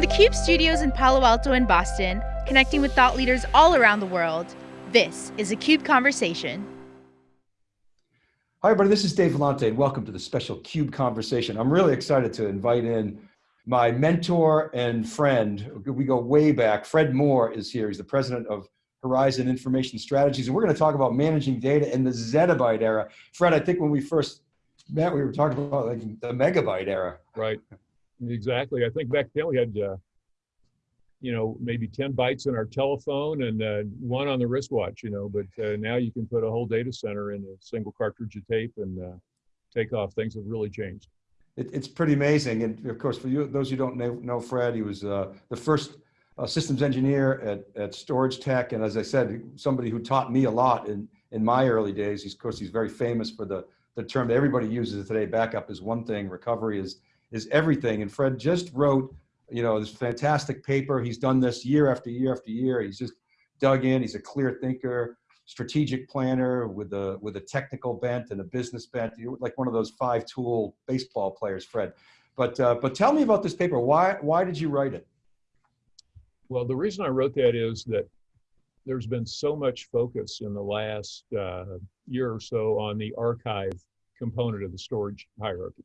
From the CUBE studios in Palo Alto and Boston, connecting with thought leaders all around the world, this is a CUBE Conversation. Hi everybody, this is Dave Vellante and welcome to the special CUBE Conversation. I'm really excited to invite in my mentor and friend, we go way back, Fred Moore is here. He's the president of Horizon Information Strategies, and we're gonna talk about managing data in the zettabyte era. Fred, I think when we first met, we were talking about like the megabyte era. Right, exactly. I think back then we had, uh, you know, maybe 10 bytes in our telephone and uh, one on the wristwatch, you know, but uh, now you can put a whole data center in a single cartridge of tape and uh, take off. Things have really changed. It, it's pretty amazing. And of course, for you, those who don't know, know Fred, he was uh, the first uh, systems engineer at, at StorageTek. And as I said, somebody who taught me a lot in, in my early days. He's, of course, he's very famous for the, the term that everybody uses today, backup is one thing, recovery is, is everything. And Fred just wrote, you know, this fantastic paper. He's done this year after year after year. He's just dug in. He's a clear thinker, strategic planner with a, with a technical bent and a business bent. You're like one of those five tool baseball players, Fred. But, uh, but tell me about this paper. Why, why did you write it? Well, the reason I wrote that is that there's been so much focus in the last uh, year or so on the archive component of the storage hierarchy.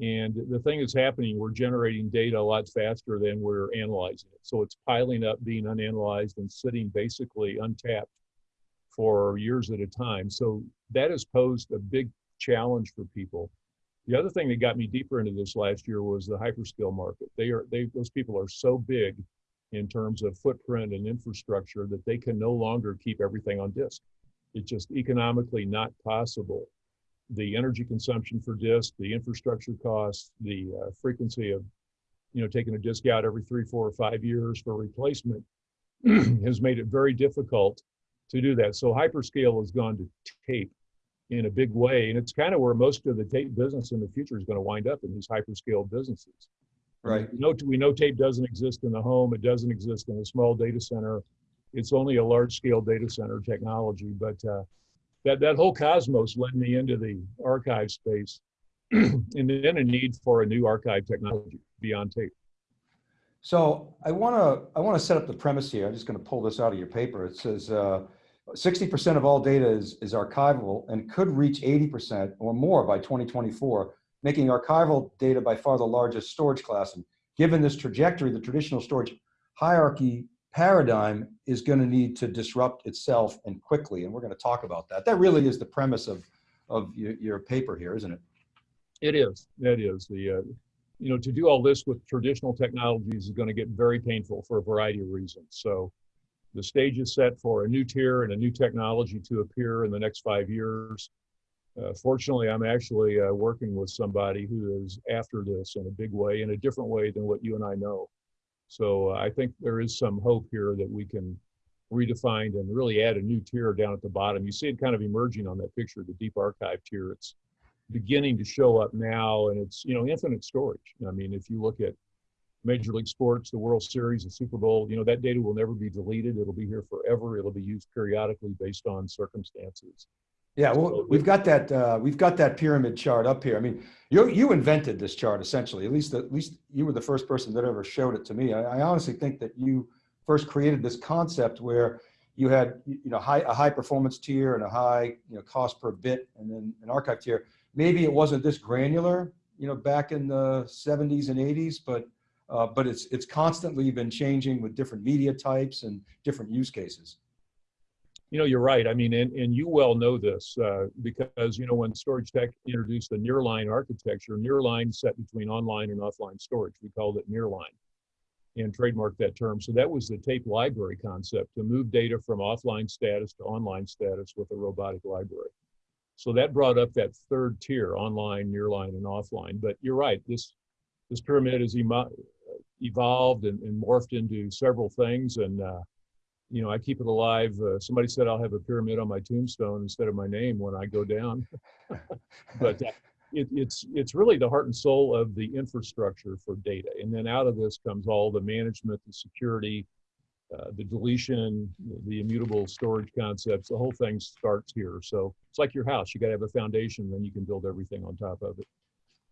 And the thing that's happening, we're generating data a lot faster than we're analyzing it. So it's piling up, being unanalyzed, and sitting basically untapped for years at a time. So that has posed a big challenge for people. The other thing that got me deeper into this last year was the hyperscale market. They are they those people are so big in terms of footprint and infrastructure that they can no longer keep everything on disk. It's just economically not possible. The energy consumption for disk, the infrastructure costs, the uh, frequency of, you know, taking a disk out every three, four, or five years for replacement has made it very difficult to do that. So hyperscale has gone to tape in a big way, and it's kind of where most of the tape business in the future is going to wind up in these hyperscale businesses. Right. We know, we know tape doesn't exist in the home. It doesn't exist in a small data center. It's only a large scale data center technology. But uh, that, that whole cosmos led me into the archive space and then a need for a new archive technology beyond tape. So I want to I want to set up the premise here. I'm just going to pull this out of your paper. It says 60% uh, of all data is, is archival and could reach 80% or more by 2024 making archival data by far the largest storage class. And given this trajectory, the traditional storage hierarchy paradigm is going to need to disrupt itself and quickly. And we're going to talk about that. That really is the premise of, of your, your paper here, isn't it? It is. It is. The, uh, you know, to do all this with traditional technologies is going to get very painful for a variety of reasons. So the stage is set for a new tier and a new technology to appear in the next five years. Uh, fortunately, I'm actually uh, working with somebody who is after this in a big way, in a different way than what you and I know. So uh, I think there is some hope here that we can redefine and really add a new tier down at the bottom. You see it kind of emerging on that picture, the deep archive tier. It's beginning to show up now, and it's you know infinite storage. I mean, if you look at Major League Sports, the World Series, the Super Bowl, you know that data will never be deleted. It'll be here forever. It'll be used periodically based on circumstances. Yeah, well, we've got that uh, we've got that pyramid chart up here. I mean, you you invented this chart essentially. At least at least you were the first person that ever showed it to me. I, I honestly think that you first created this concept where you had you know high a high performance tier and a high you know cost per bit and then an archive tier. Maybe it wasn't this granular, you know, back in the 70s and 80s, but uh, but it's it's constantly been changing with different media types and different use cases you know, you're right. I mean, and, and you well know this uh, because, you know, when StorageTek introduced the nearline architecture, nearline set between online and offline storage, we called it nearline and trademarked that term. So that was the tape library concept to move data from offline status to online status with a robotic library. So that brought up that third tier, online, nearline, and offline. But you're right, this, this pyramid has evolved and, and morphed into several things. And uh, you know, I keep it alive. Uh, somebody said I'll have a pyramid on my tombstone instead of my name when I go down. but uh, it, it's it's really the heart and soul of the infrastructure for data, and then out of this comes all the management, the security, uh, the deletion, the immutable storage concepts. The whole thing starts here. So it's like your house. You got to have a foundation, then you can build everything on top of it.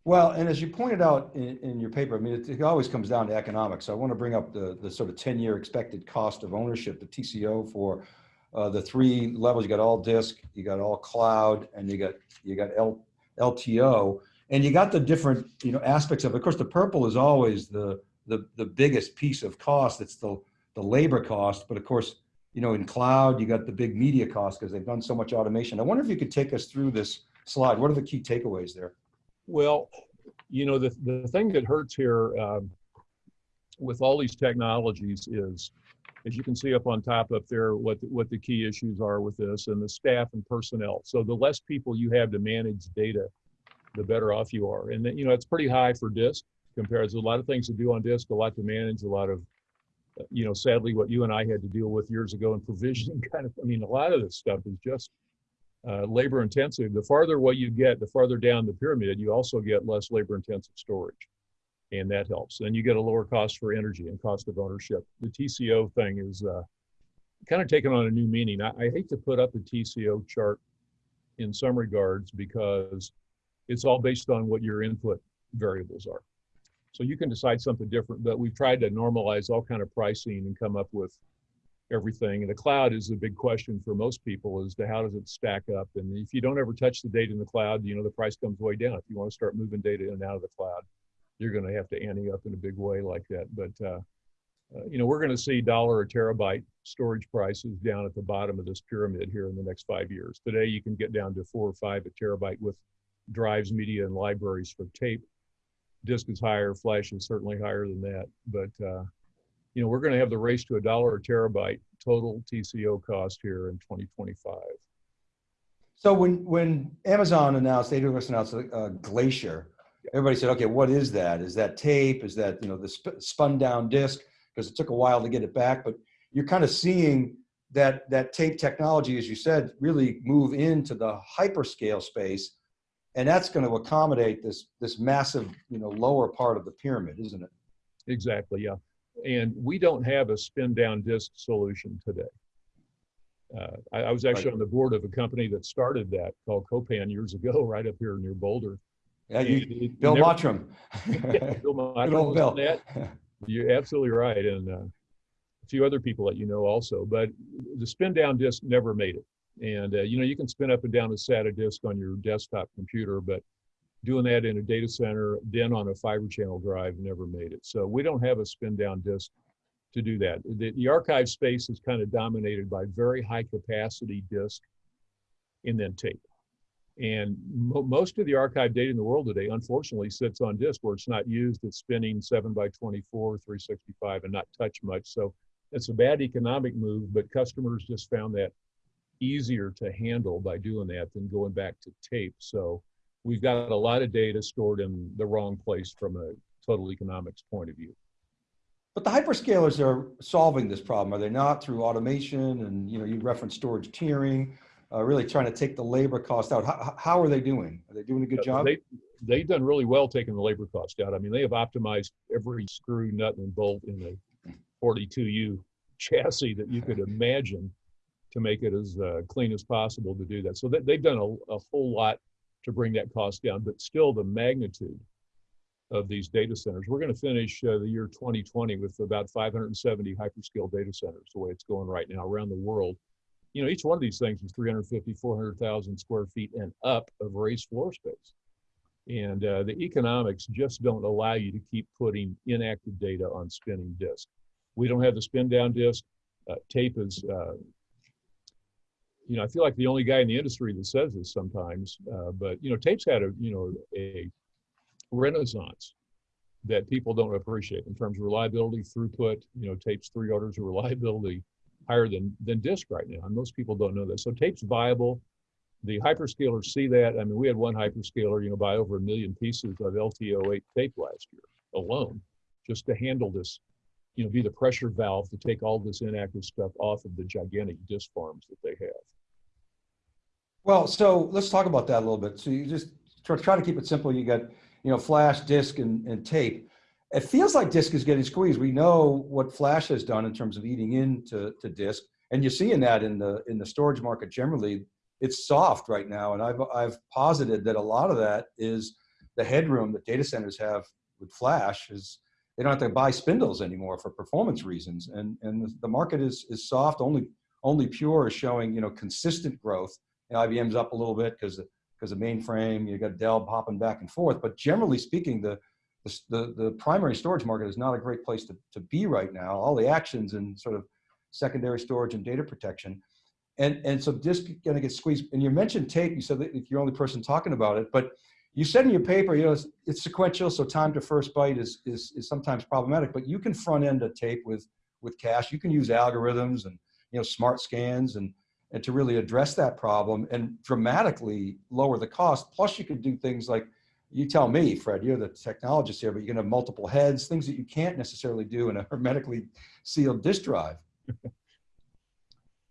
Well, and as you pointed out in, in your paper, I mean, it, it always comes down to economics. So I want to bring up the, the sort of 10 year expected cost of ownership, the TCO for uh, the three levels. You got all disk, you got all cloud, and you got, you got L, LTO. And you got the different, you know, aspects of it. Of course, the purple is always the, the, the biggest piece of cost. It's the, the labor cost. But of course, you know, in cloud, you got the big media cost because they've done so much automation. I wonder if you could take us through this slide. What are the key takeaways there? Well, you know, the, the thing that hurts here um, with all these technologies is, as you can see up on top up there, what the, what the key issues are with this and the staff and personnel. So the less people you have to manage data, the better off you are. And, you know, it's pretty high for disk compared to a lot of things to do on disk, a lot to manage, a lot of, you know, sadly, what you and I had to deal with years ago in provisioning kind of, I mean, a lot of this stuff is just uh, labor intensive. The farther what you get, the farther down the pyramid, you also get less labor intensive storage. And that helps. And you get a lower cost for energy and cost of ownership. The TCO thing is uh, kind of taken on a new meaning. I, I hate to put up a TCO chart in some regards because it's all based on what your input variables are. So you can decide something different, but we've tried to normalize all kind of pricing and come up with everything. And the cloud is a big question for most people as to how does it stack up? And if you don't ever touch the data in the cloud, you know, the price comes way down. If you want to start moving data in and out of the cloud, you're going to have to ante up in a big way like that. But, uh, uh, you know, we're going to see dollar a terabyte storage prices down at the bottom of this pyramid here in the next five years. Today, you can get down to four or five a terabyte with drives, media, and libraries for tape. Disk is higher, flash is certainly higher than that. But, uh, you know, we're going to have the race to a dollar a terabyte total TCO cost here in 2025. So when, when Amazon announced, AWS announced uh, Glacier, everybody said, okay, what is that? Is that tape? Is that, you know, the sp spun down disk? Because it took a while to get it back, but you're kind of seeing that, that tape technology, as you said, really move into the hyperscale space. And that's going to accommodate this, this massive, you know, lower part of the pyramid, isn't it? Exactly, yeah. And we don't have a spin down disk solution today. Uh, I, I, was actually right. on the board of a company that started that called Copan years ago, right up here near Boulder. Yeah, you, Bill never, Mottram. yeah, Bill Mottram Bill. That. You're absolutely right. And uh, a few other people that you know also. But the spin down disk never made it. And, uh, you know, you can spin up and down a SATA disk on your desktop computer, but doing that in a data center, then on a fiber channel drive never made it. So we don't have a spin down disk to do that. The, the archive space is kind of dominated by very high capacity disk and then tape. And mo most of the archive data in the world today, unfortunately, sits on disk where it's not used. It's spinning 7 by 24, 365, and not touch much. So it's a bad economic move, but customers just found that easier to handle by doing that than going back to tape. So we've got a lot of data stored in the wrong place from a total economics point of view. But the hyperscalers are solving this problem, are they not? Through automation and you know you referenced storage tiering, uh, really trying to take the labor cost out. How, how, are they doing? Are they doing a good job? They, they've done really well taking the labor cost out. I mean, they have optimized every screw, nut, and bolt in the 42U chassis that you could imagine to make it as uh, clean as possible to do that. So they, have done a, a whole lot to bring that cost down, but still the magnitude of these data centers. We're going to finish uh, the year 2020 with about 570 hyperscale data centers, the way it's going right now around the world. You know, each one of these things is 350, 400,000 square feet and up of raised floor space. And uh, the economics just don't allow you to keep putting inactive data on spinning disk. We don't have the spin down disk. Uh, tape is uh, you know, I feel like the only guy in the industry that says this sometimes, uh, but you know, tapes had a, you know, a renaissance that people don't appreciate in terms of reliability, throughput, you know, tapes three orders of reliability higher than, than disk right now. And most people don't know that. So tape's viable. The hyperscalers see that. I mean, we had one hyperscaler, you know, buy over a million pieces of LTO8 tape last year alone, just to handle this you know, be the pressure valve to take all this inactive stuff off of the gigantic disk farms that they have. Well, so let's talk about that a little bit. So you just try, try to keep it simple. You got, you know, flash, disk, and, and tape. It feels like disk is getting squeezed. We know what flash has done in terms of eating into to disk, and you're seeing that in the in the storage market generally. It's soft right now, and I've I've posited that a lot of that is the headroom that data centers have with flash is they don't have to buy spindles anymore for performance reasons. And, and the market is, is soft. Only, only Pure is showing, you know, consistent growth. IBM's up a little bit because because of mainframe, you got Dell popping back and forth. But generally speaking, the, the, the, primary storage market is not a great place to, to be right now. All the actions in sort of secondary storage and data protection. And, and so disk gonna get squeezed. And you mentioned tape, you said that you're the only person talking about it, but you said in your paper, you know, it's, it's, sequential, so time to first byte is, is, is sometimes problematic, but you can front end a tape with, with cache. You can use algorithms and, you know, smart scans and, and to really address that problem and dramatically lower the cost. Plus you can do things like, you tell me, Fred, you're the technologist here, but you can have multiple heads, things that you can't necessarily do in a hermetically sealed disk drive.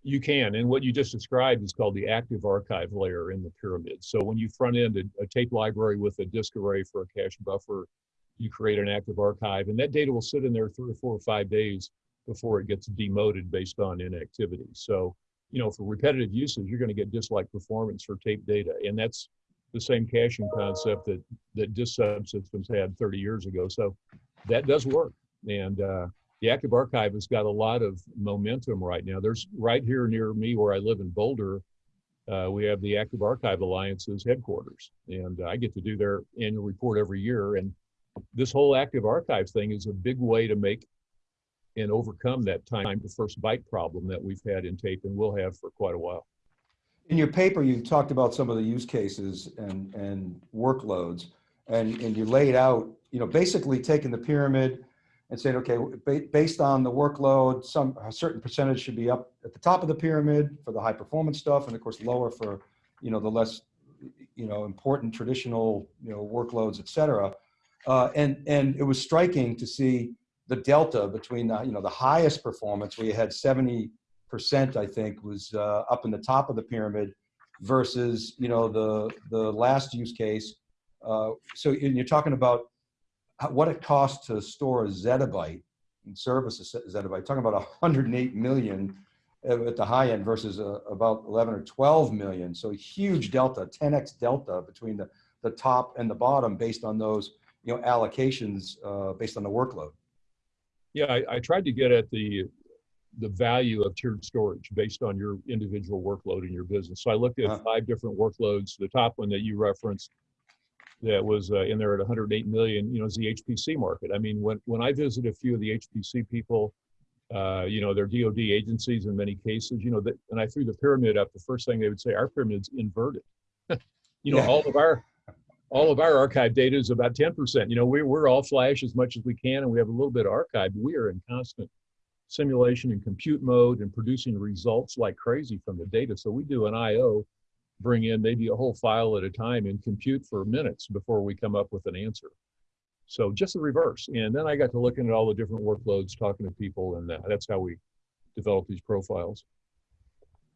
You can, and what you just described is called the active archive layer in the pyramid. So when you front end a, a, tape library with a disk array for a cache buffer, you create an active archive, and that data will sit in there three or four or five days before it gets demoted based on inactivity. So, you know, for repetitive uses, you're going to get disk-like performance for tape data, and that's the same caching concept that that disk subsystems had 30 years ago. So that does work, and uh, the Active Archive has got a lot of momentum right now. There's right here near me where I live in Boulder, uh, we have the Active Archive Alliance's headquarters, and I get to do their annual report every year. And this whole Active Archive thing is a big way to make and overcome that time to first byte problem that we've had in tape and will have for quite a while. In your paper, you talked about some of the use cases and, and workloads, and, and you laid out, you know, basically taking the pyramid, and saying, okay, based on the workload, some a certain percentage should be up at the top of the pyramid for the high performance stuff, and of course lower for, you know, the less, you know, important traditional, you know, workloads, et cetera. Uh, and and it was striking to see the delta between the, you know, the highest performance, where you had 70 percent, I think, was uh, up in the top of the pyramid, versus, you know, the the last use case. Uh, so you're talking about what it costs to store a zettabyte and service a zettabyte, talking about 108 million at the high end versus uh, about 11 or 12 million. So huge delta, 10x delta between the, the top and the bottom based on those you know, allocations uh, based on the workload. Yeah, I, I, tried to get at the the value of tiered storage based on your individual workload in your business. So I looked at uh -huh. five different workloads. The top one that you referenced that was uh, in there at 108 million, you know, is the HPC market. I mean, when, when I visit a few of the HPC people, uh, you know, they're DOD agencies in many cases, you know, that, and I threw the pyramid up, the first thing they would say, our pyramid's inverted. you know, yeah. all of our, all of our archive data is about 10%. You know, we, we're all flash as much as we can, and we have a little bit of archive. We are in constant simulation and compute mode and producing results like crazy from the data. So we do an IO bring in maybe a whole file at a time and compute for minutes before we come up with an answer. So just the reverse. And then I got to looking at all the different workloads, talking to people, and that's how we develop these profiles.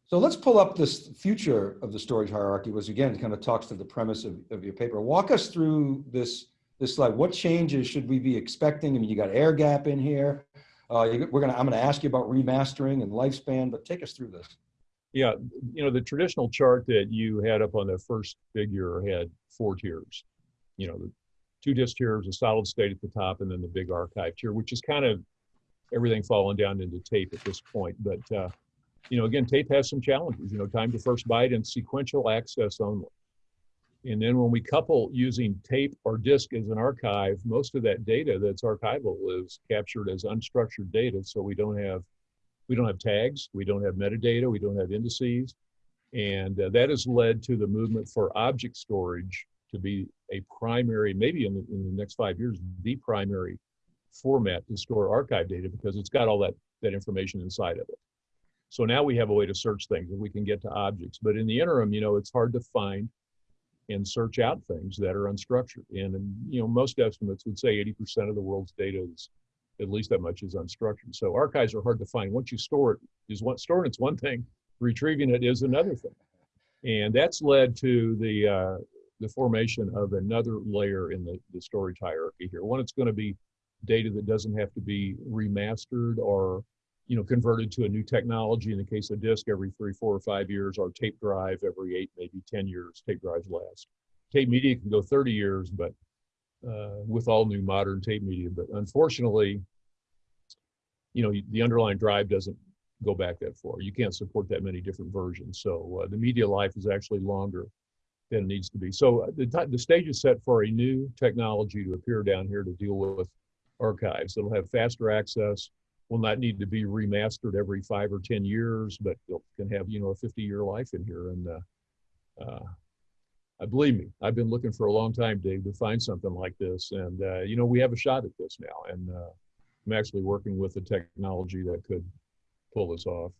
So let's pull up this future of the storage hierarchy, which again kind of talks to the premise of, of your paper. Walk us through this, this slide. What changes should we be expecting? I mean, you got air gap in here. Uh, you, we're gonna, I'm gonna ask you about remastering and lifespan, but take us through this. Yeah, you know, the traditional chart that you had up on the first figure had four tiers. You know, the two disk tiers, a solid state at the top, and then the big archive tier, which is kind of everything falling down into tape at this point. But, uh, you know, again, tape has some challenges, you know, time to first byte and sequential access only. And then when we couple using tape or disk as an archive, most of that data that's archival is captured as unstructured data. So we don't have we don't have tags, we don't have metadata, we don't have indices. And uh, that has led to the movement for object storage to be a primary, maybe in the, in the next five years, the primary format to store archive data because it's got all that, that information inside of it. So now we have a way to search things and we can get to objects. But in the interim, you know, it's hard to find and search out things that are unstructured. And, and you know, most estimates would say 80% of the world's data is at least that much is unstructured. So archives are hard to find. Once you store it, is what storing it's one thing, retrieving it is another thing, and that's led to the uh, the formation of another layer in the, the storage hierarchy here. One, it's going to be data that doesn't have to be remastered or you know converted to a new technology. In the case of disk, every three, four, or five years, or tape drive every eight, maybe ten years. Tape drives last. tape media can go 30 years, but uh, with all new modern tape media. But unfortunately, you know, the underlying drive doesn't go back that far. You can't support that many different versions. So uh, the media life is actually longer than it needs to be. So uh, the, the stage is set for a new technology to appear down here to deal with archives. It'll have faster access, will not need to be remastered every five or 10 years, but can have, you know, a 50 year life in here. And uh, uh, I believe me, I've been looking for a long time, Dave, to find something like this. And, uh, you know, we have a shot at this now. And uh, I'm actually working with the technology that could pull this off.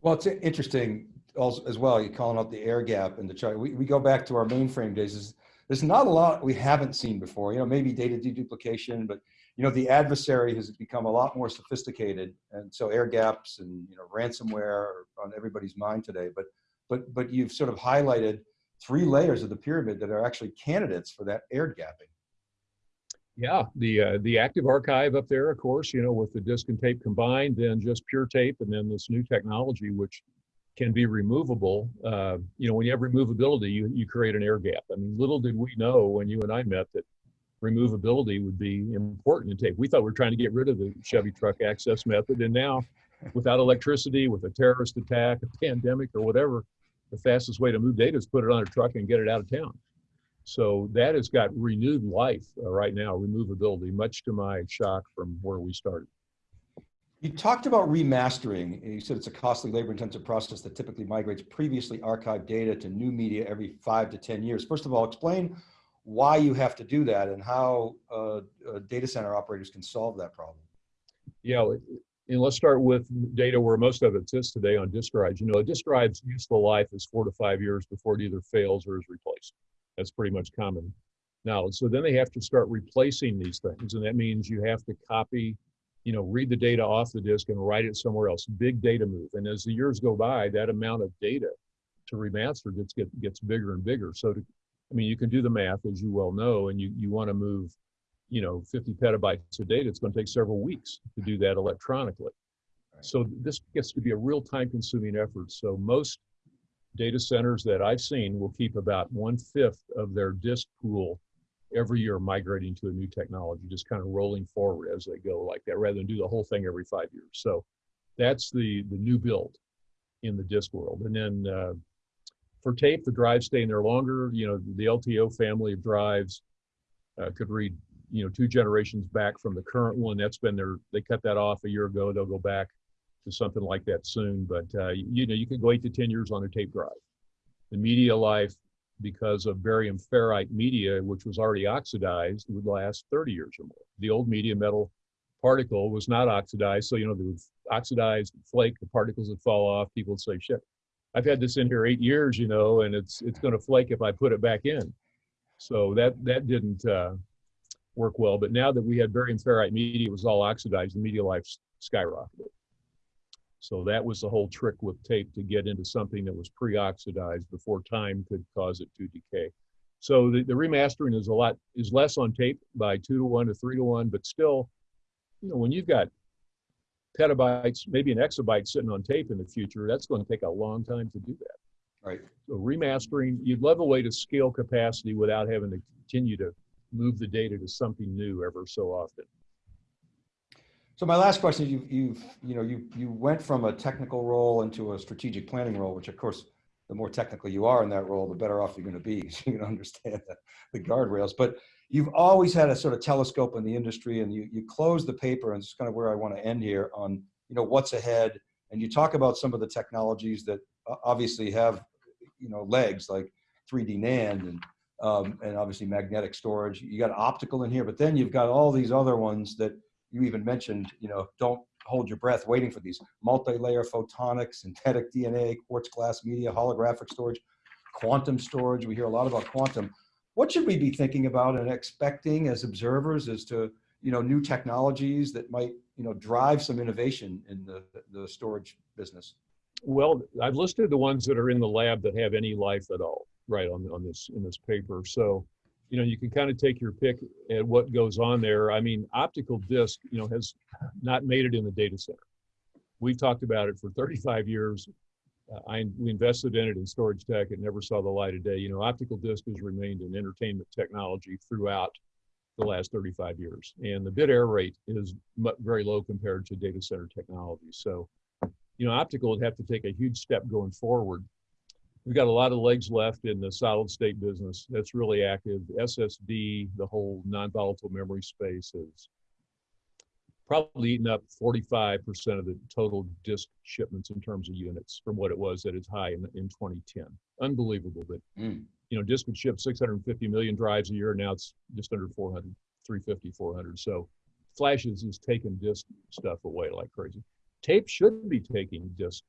Well, it's interesting also as well. You're calling out the air gap in the chart. We, we go back to our mainframe days. There's, there's not a lot we haven't seen before. You know, maybe data deduplication, but you know, the adversary has become a lot more sophisticated. And so air gaps and, you know, ransomware are on everybody's mind today. But, but, but you've sort of highlighted three layers of the pyramid that are actually candidates for that air gapping. Yeah, the uh, the active archive up there, of course, you know, with the disk and tape combined, then just pure tape, and then this new technology which can be removable. Uh, you know, when you have removability, you you create an air gap. I mean, little did we know when you and I met that removability would be important in tape. We thought we were trying to get rid of the Chevy truck access method, and now, without electricity, with a terrorist attack, a pandemic, or whatever, the fastest way to move data is put it on a truck and get it out of town. So that has got renewed life uh, right now, removability, much to my shock from where we started. You talked about remastering. You said it's a costly labor intensive process that typically migrates previously archived data to new media every five to 10 years. First of all, explain why you have to do that and how uh, uh, data center operators can solve that problem. Yeah, and let's start with data where most of it sits today on disk drives. You know, a disk drive's useful life is four to five years before it either fails or is replaced. That's pretty much common knowledge. So then they have to start replacing these things. And that means you have to copy, you know, read the data off the disk and write it somewhere else. Big data move. And as the years go by, that amount of data to remaster gets, get, gets bigger and bigger. So to, I mean, you can do the math as you well know, and you, you want to move, you know, 50 petabytes of data. It's going to take several weeks to do that electronically. So this gets to be a real time consuming effort. So most data centers that I've seen will keep about one fifth of their disk pool every year migrating to a new technology, just kind of rolling forward as they go like that, rather than do the whole thing every five years. So that's the the new build in the disk world. And then uh, for tape, the drives stay in there longer. You know, the LTO family of drives uh, could read, you know, two generations back from the current one. That's been there. They cut that off a year ago. They'll go back to something like that soon. But uh, you know, you can go eight to ten years on a tape drive. The media life, because of barium ferrite media, which was already oxidized, would last 30 years or more. The old media metal particle was not oxidized, so you know, they would oxidize, flake, the particles would fall off. People would say, "Shit, I've had this in here eight years, you know, and it's it's going to flake if I put it back in." So that that didn't uh, work well. But now that we had barium ferrite media, it was all oxidized. The media life skyrocketed. So that was the whole trick with tape to get into something that was pre-oxidized before time could cause it to decay. So the, the remastering is a lot is less on tape by two to one to three to one, but still, you know, when you've got petabytes, maybe an exabyte sitting on tape in the future, that's going to take a long time to do that. Right. So remastering, you'd love a way to scale capacity without having to continue to move the data to something new ever so often. So my last question, you've, you've, you know, you, you went from a technical role into a strategic planning role, which of course, the more technical you are in that role, the better off you're going to be because you can understand the, the guardrails. But you've always had a sort of telescope in the industry and you, you close the paper and it's kind of where I want to end here on, you know, what's ahead. And you talk about some of the technologies that uh, obviously have, you know, legs like 3D NAND and, um, and obviously magnetic storage. You got optical in here, but then you've got all these other ones that you even mentioned, you know, don't hold your breath waiting for these multi-layer photonics, synthetic DNA, quartz glass media, holographic storage, quantum storage. We hear a lot about quantum. What should we be thinking about and expecting as observers as to, you know, new technologies that might, you know, drive some innovation in the, the storage business? Well, I've listed the ones that are in the lab that have any life at all, right on, on this, in this paper. So you know, you can kind of take your pick at what goes on there. I mean, optical disc, you know, has not made it in the data center. We've talked about it for 35 years. uh, I, we invested in it in StorageTek. It never saw the light of day. You know, optical disc has remained an entertainment technology throughout the last 35 years. And the bit error rate is very low compared to data center technology. So, you know, optical would have to take a huge step going forward. We've got a lot of legs left in the solid state business. That's really active. SSD, the whole non-volatile memory space is probably eaten up 45% of the total disk shipments in terms of units from what it was at its high in, in 2010. Unbelievable, but Mm. you know, disk would ship 650 million drives a year. Now it's just under 400, 350, 400. So flashes is taking disk stuff away like crazy. Tape should be taking disk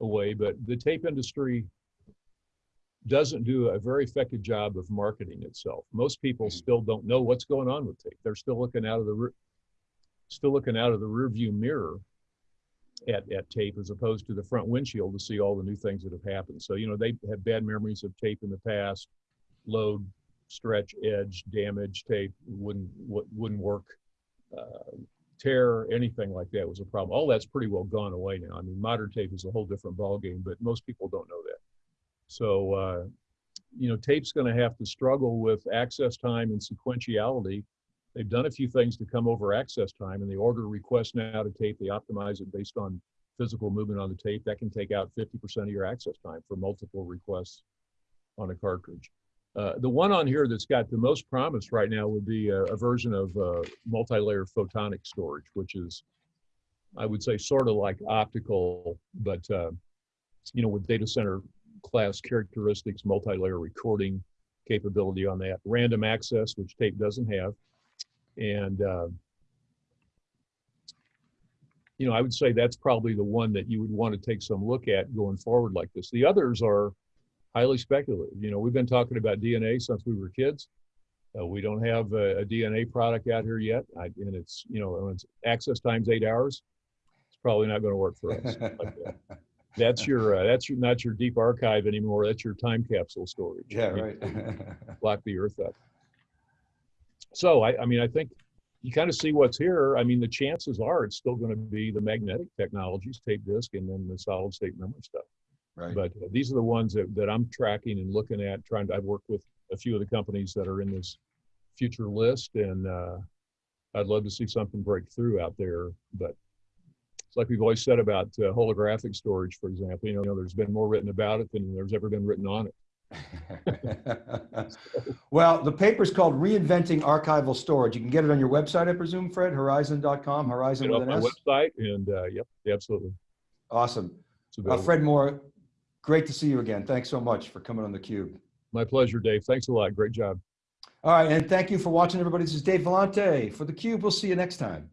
away, but the tape industry doesn't do a very effective job of marketing itself. Most people Mhm. still don't know what's going on with tape. They're still looking out of the still looking out of the rear view mirror at, at tape as opposed to the front windshield to see all the new things that have happened. So, you know, they have bad memories of tape in the past, load, stretch, edge, damage, tape wouldn't, wou- wouldn't work. Uh, tear, anything like that was a problem. All that's pretty well gone away now. I mean, modern tape is a whole different ballgame, but most people don't know that. So, uh, you know, tape's going to have to struggle with access time and sequentiality. They've done a few things to come over access time, and they order requests now to tape. They optimize it based on physical movement on the tape. That can take out 50% of your access time for multiple requests on a cartridge. Uh, the one on here that's got the most promise right now would be a, a version of uh, multi-layer photonic storage, which is, I would say, sort of like optical, but uh, you know, with data center class characteristics, multi-layer recording capability on that, random access, which tape doesn't have, and uh, you know, I would say that's probably the one that you would want to take some look at going forward like this. The others are highly speculative. You know, we've been talking about DNA since we were kids. Uh, we don't have a, a DNA product out here yet, I, and it's you know, when it's access times eight hours. It's probably not going to work for us. like. That's your uh, that's your not your deep archive anymore. That's your time capsule storage. yeah, You right. lock the earth up. So I, I mean, I think you kind of see what's here. I mean, the chances are it's still going to be the magnetic technologies, tape disk, and then the solid state memory stuff. right. But uh, these are the ones that, that I'm tracking and looking at. Trying to, I've worked with a few of the companies that are in this future list, and uh, I'd love to see something break through out there. But it's like we've always said about uh, holographic storage, for example. You know, there's been more written about it than there's ever been written on it. well, the paper's called Reinventing Archival Storage. You can get it on your website, I presume, Fred, horizon.com, Horizon with an my S. website, and uh, yep, absolutely. Awesome. Uh. Fred Moore, great to see you again. Thanks so much for coming on theCUBE. My pleasure, Dave. Thanks a lot. Great job. All right, and thank you for watching, everybody. This is Dave Vellante for theCUBE. We'll see you next time.